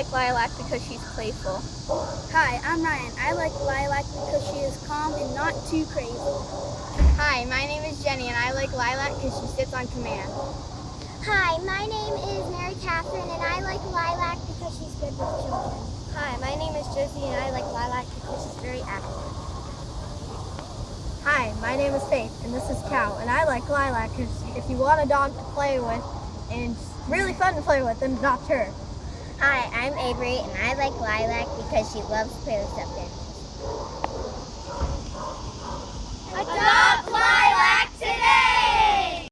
like Lilac because she's playful. Hi, I'm Ryan. I like Lilac because she is calm and not too crazy. Hi, my name is Jenny and I like Lilac because she sits on command. Hi, my name is Mary Catherine and I like Lilac because she's good with children. Hi, my name is Josie and I like Lilac because she's very active. Hi, my name is Faith and this is Cal and I like Lilac because if you want a dog to play with and really fun to play with, then adopt her. Hi, I'm Avery and I like Lilac because she loves play